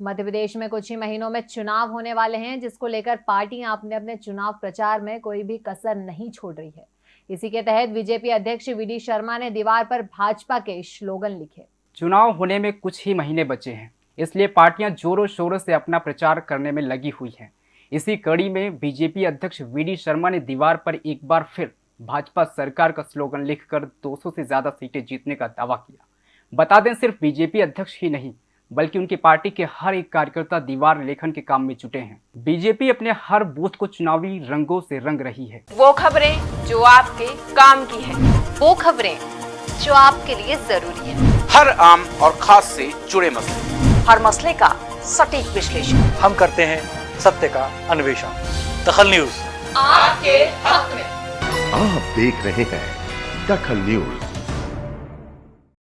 मध्य प्रदेश में कुछ ही महीनों में चुनाव होने वाले हैं, जिसको लेकर पार्टियाँ अपने अपने चुनाव प्रचार में कोई भी कसर नहीं छोड़ रही है। इसी के तहत बीजेपी अध्यक्ष वीडी शर्मा ने दीवार पर भाजपा के स्लोगन लिखे। चुनाव होने में कुछ ही महीने बचे हैं, इसलिए पार्टियाँ जोरों शोरों से अपना प्रचार करने में लगी हुई हैं। इसी कड़ी में बीजेपी अध्यक्ष वीडी शर्मा ने दीवार पर एक बार फिर भाजपा सरकार का स्लोगन लिखकर 200 से ज़्यादा सीटें जीतने का दावा किया। बता दें, सिर्फ़ बीजेपी अध्यक्ष ही नहीं बल्कि उनकी पार्टी के हर एक कार्यकर्ता दीवार लेखन के काम में जुटे हैं। बीजेपी अपने हर बूथ को चुनावी रंगों से रंग रही है। वो खबरें जो आपके काम की है। वो खबरें जो आपके लिए ज़रूरी है। हर आम और खास से जुड़े मसले। हर मसले का सटीक विश्लेषण। हम करते हैं सत्य का अन्वेषण। दखल न्यूज़। आपके हक में। आप देख रहे हैं दखल न्यूज़।